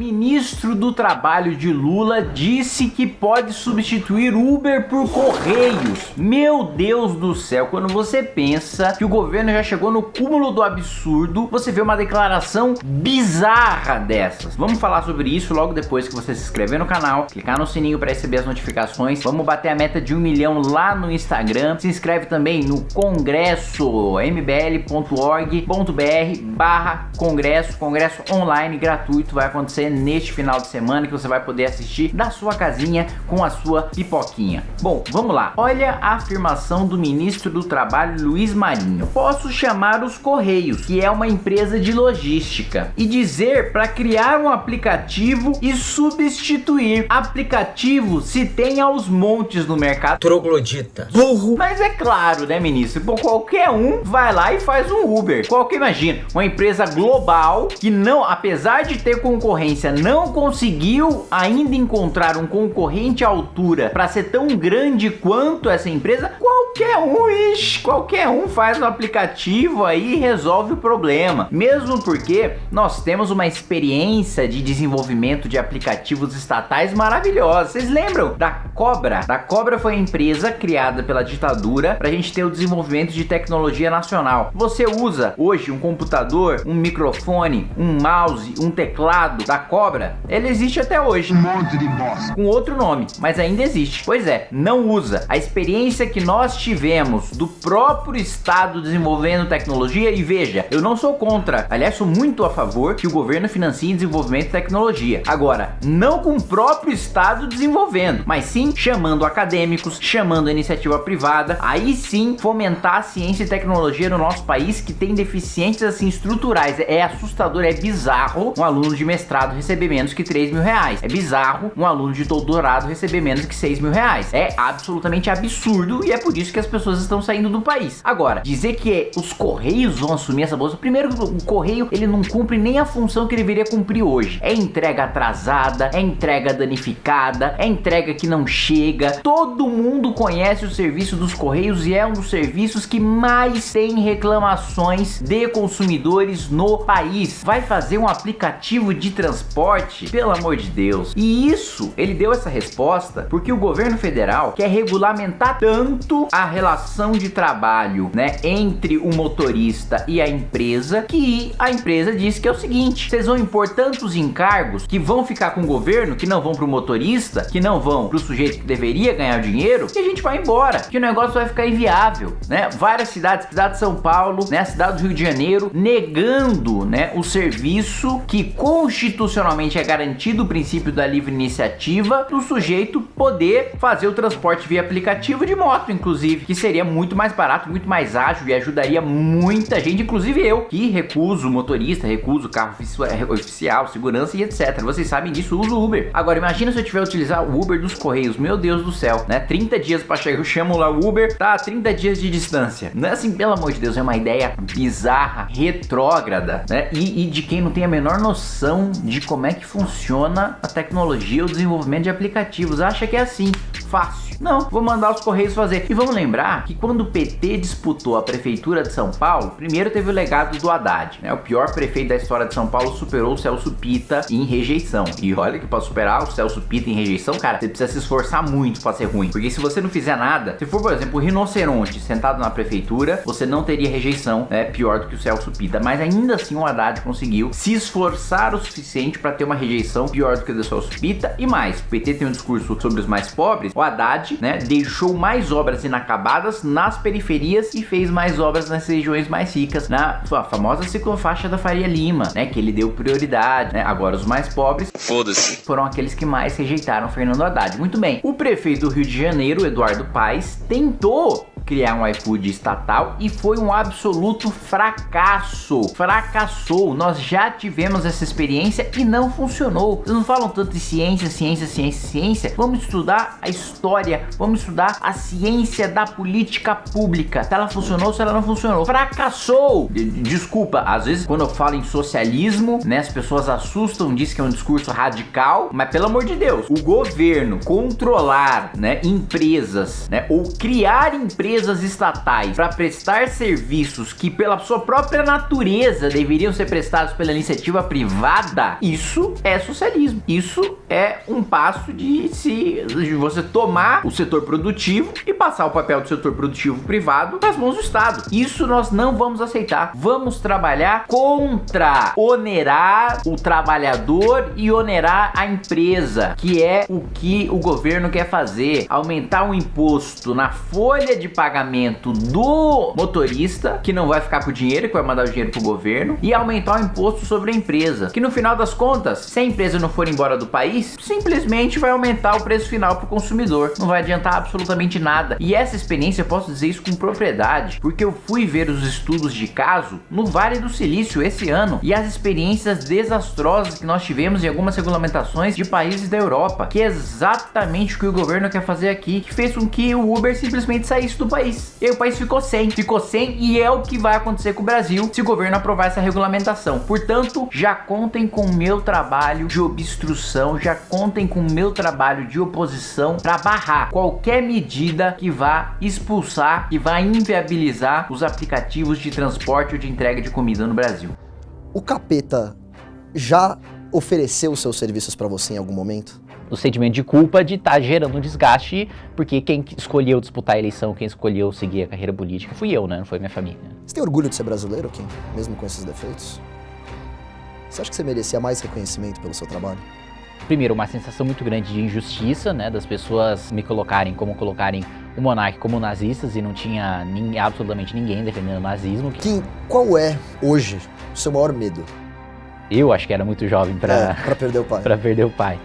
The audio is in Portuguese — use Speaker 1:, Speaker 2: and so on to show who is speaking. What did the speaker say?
Speaker 1: Ministro do Trabalho de Lula disse que pode substituir Uber por Correios. Meu Deus do céu, quando você pensa que o governo já chegou no cúmulo do absurdo, você vê uma declaração bizarra dessas. Vamos falar sobre isso logo depois que você se inscrever no canal, clicar no sininho para receber as notificações. Vamos bater a meta de um milhão lá no Instagram. Se inscreve também no congresso mbl.org.br barra congresso, congresso online gratuito vai acontecer neste final de semana que você vai poder assistir da sua casinha com a sua pipoquinha. Bom, vamos lá. Olha a afirmação do ministro do Trabalho Luiz Marinho. Posso chamar os Correios, que é uma empresa de logística, e dizer para criar um aplicativo e substituir. Aplicativo se tem aos montes no mercado.
Speaker 2: Troglodita.
Speaker 1: Burro. Mas é claro, né, ministro? Pô, qualquer um vai lá e faz um Uber. Qualquer, imagina, uma empresa global que não, apesar de ter concorrência, não conseguiu ainda encontrar um concorrente à altura para ser tão grande quanto essa empresa, qualquer um, ixi, qualquer um faz um aplicativo aí e resolve o problema. Mesmo porque nós temos uma experiência de desenvolvimento de aplicativos estatais maravilhosa. Vocês lembram da Cobra? Da Cobra foi a empresa criada pela ditadura para a gente ter o desenvolvimento de tecnologia nacional. Você usa hoje um computador, um microfone, um mouse, um teclado da Cobra, ele existe até hoje. Um monte de bosta. Com outro nome, mas ainda existe. Pois é, não usa. A experiência que nós tivemos do próprio Estado desenvolvendo tecnologia, e veja, eu não sou contra, aliás, sou muito a favor que o governo financie desenvolvimento de tecnologia. Agora, não com o próprio Estado desenvolvendo, mas sim chamando acadêmicos, chamando a iniciativa privada, aí sim fomentar a ciência e tecnologia no nosso país que tem deficiências assim estruturais. É assustador, é bizarro um aluno de mestrado receber menos que 3 mil reais. É bizarro um aluno de doutorado receber menos que 6 mil reais. É absolutamente absurdo e é por isso que as pessoas estão saindo do país. Agora, dizer que os Correios vão assumir essa bolsa, primeiro o Correio ele não cumpre nem a função que deveria cumprir hoje. É entrega atrasada, é entrega danificada, é entrega que não chega. Todo mundo conhece o serviço dos Correios e é um dos serviços que mais tem reclamações de consumidores no país. Vai fazer um aplicativo de transporte? Pelo amor de Deus. E isso, ele deu essa resposta porque o governo federal quer regulamentar tanto a relação de trabalho, né, entre o motorista e a empresa, que a empresa disse que é o seguinte, vocês vão impor tantos encargos que vão ficar com o governo, que não vão para o motorista, que não vão para o sujeito que deveria ganhar dinheiro, que a gente vai embora, que o negócio vai ficar inviável, né? Várias cidades, cidade de São Paulo, né, cidade do Rio de Janeiro, negando, né, o serviço que constitucionalmente é garantido o princípio da livre iniciativa do sujeito poder fazer o transporte via aplicativo de moto, inclusive, que seria muito mais barato, muito mais ágil e ajudaria muita gente, inclusive eu, que recuso motorista, recuso carro oficial, segurança e etc. Vocês sabem disso, uso Uber. Agora, imagina se eu tiver utilizar o Uber dos Correios, meu Deus do céu, né? 30 dias para chegar, eu chamo lá o Uber, tá 30 dias de distância. Não é assim, pelo amor de Deus, é uma ideia bizarra, retrógrada, né? E, e de quem não tem a menor noção de como é que funciona a tecnologia, o desenvolvimento de aplicativos. Acha que é assim, fácil. Não, vou mandar os Correios fazer. E vamos lembrar que quando o PT disputou a prefeitura de São Paulo, primeiro teve o legado do Haddad, né? O pior prefeito da história de São Paulo superou o Celso Pita em rejeição. E olha que para superar o Celso Pita em rejeição, cara, você precisa se esforçar muito para ser ruim. Porque se você não fizer nada, se for, por exemplo, o rinoceronte sentado na prefeitura, você não teria rejeição, né? Pior do que o Celso Pita. Mas ainda assim o Haddad conseguiu se esforçar o suficiente para ter uma rejeição pior do que a do Celso Pita. E mais, o PT tem um discurso sobre os mais pobres, o Haddad, né, deixou mais obras inacabadas nas periferias e fez mais obras nas regiões mais ricas, na famosa ciclofaixa da Faria Lima, né, que ele deu prioridade, né? Agora os mais pobres,
Speaker 2: foda-se,
Speaker 1: foram aqueles que mais rejeitaram Fernando Haddad. Muito bem. O prefeito do Rio de Janeiro, Eduardo Paes, tentou criar um iFood estatal e foi um absoluto fracasso. Fracassou. Nós já tivemos essa experiência e não funcionou. Vocês não falam tanto de ciência, ciência, ciência, ciência. Vamos estudar a história, vamos estudar a ciência da política pública. Se ela funcionou, se ela não funcionou. Fracassou. Desculpa, às vezes quando eu falo em socialismo, né, as pessoas assustam, dizem que é um discurso radical, mas pelo amor de Deus, o governo controlar, né, empresas, né, ou criar empresas empresas estatais para prestar serviços que pela sua própria natureza deveriam ser prestados pela iniciativa privada, isso é socialismo. Isso é um passo de se de você tomar o setor produtivo e passar o papel do setor produtivo privado nas mãos do Estado. Isso nós não vamos aceitar. Vamos trabalhar contra onerar o trabalhador e onerar a empresa, que é o que o governo quer fazer, aumentar o imposto na folha de pagamento do motorista, que não vai ficar com o dinheiro, que vai mandar o dinheiro pro governo, e aumentar o imposto sobre a empresa, que no final das contas, se a empresa não for embora do país, simplesmente vai aumentar o preço final pro consumidor. Não vai adiantar absolutamente nada. E essa experiência, eu posso dizer isso com propriedade, porque eu fui ver os estudos de caso no Vale do Silício esse ano e as experiências desastrosas que nós tivemos em algumas regulamentações de países da Europa, que é exatamente o que o governo quer fazer aqui, que fez com que o Uber simplesmente saísse do país. E o país ficou sem, ficou sem e é o que vai acontecer com o Brasil se o governo aprovar essa regulamentação. Portanto, já contem com o meu trabalho de obstrução, já contem com o meu trabalho de oposição para barrar qualquer medida que vá expulsar, que vá inviabilizar os aplicativos de transporte ou de entrega de comida no Brasil.
Speaker 2: O capeta já ofereceu seus serviços para você em algum momento?
Speaker 3: O sentimento de culpa de estar tá gerando um desgaste, porque quem escolheu disputar a eleição, quem escolheu seguir a carreira política, fui eu, né? Não foi minha família.
Speaker 2: Você tem orgulho de ser brasileiro, Kim? Mesmo com esses defeitos? Você acha que você merecia mais reconhecimento pelo seu trabalho?
Speaker 3: Primeiro, uma sensação muito grande de injustiça, né? Das pessoas me colocarem como colocarem o monarca como nazistas e não tinha nem, absolutamente ninguém defendendo o nazismo.
Speaker 2: Kim, qual é, hoje, o seu maior medo?
Speaker 3: Eu acho que era muito jovem para
Speaker 2: é, perder o pai.
Speaker 3: para perder o pai.